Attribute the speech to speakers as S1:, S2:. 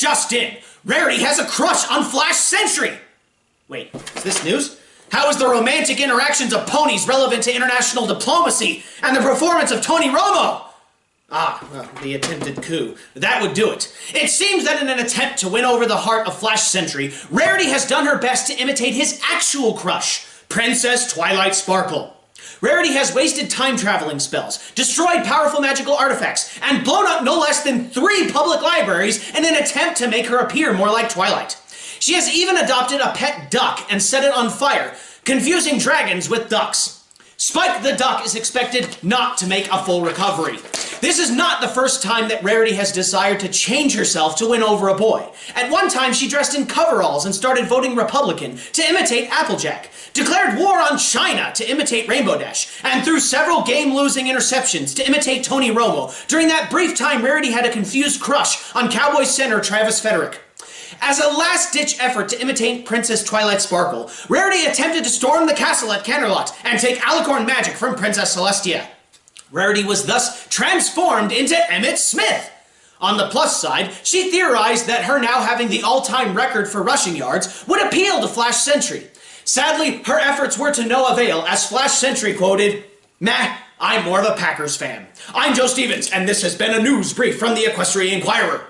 S1: just in! Rarity has a crush on Flash Sentry! Wait, is this news? How is the romantic interactions of ponies relevant to international diplomacy and the performance of Tony Romo? Ah, well, the attempted coup. That would do it. It seems that in an attempt to win over the heart of Flash Sentry, Rarity has done her best to imitate his actual crush, Princess Twilight Sparkle. Rarity has wasted time-traveling spells, destroyed powerful magical artifacts, and blown up no less than three public libraries in an attempt to make her appear more like Twilight. She has even adopted a pet duck and set it on fire, confusing dragons with ducks. Spike the Duck is expected not to make a full recovery. This is not the first time that Rarity has desired to change herself to win over a boy. At one time, she dressed in coveralls and started voting Republican to imitate Applejack, declared war on China to imitate Rainbow Dash, and threw several game-losing interceptions to imitate Tony Romo during that brief time Rarity had a confused crush on Cowboys center Travis Frederick. As a last-ditch effort to imitate Princess Twilight Sparkle, Rarity attempted to storm the castle at Canterlot and take Alicorn magic from Princess Celestia. Rarity was thus transformed into Emmitt Smith. On the plus side, she theorized that her now having the all-time record for rushing yards would appeal to Flash Sentry. Sadly, her efforts were to no avail as Flash Sentry quoted, Meh, I'm more of a Packers fan. I'm Joe Stevens, and this has been a news brief from the Equestrian Inquirer.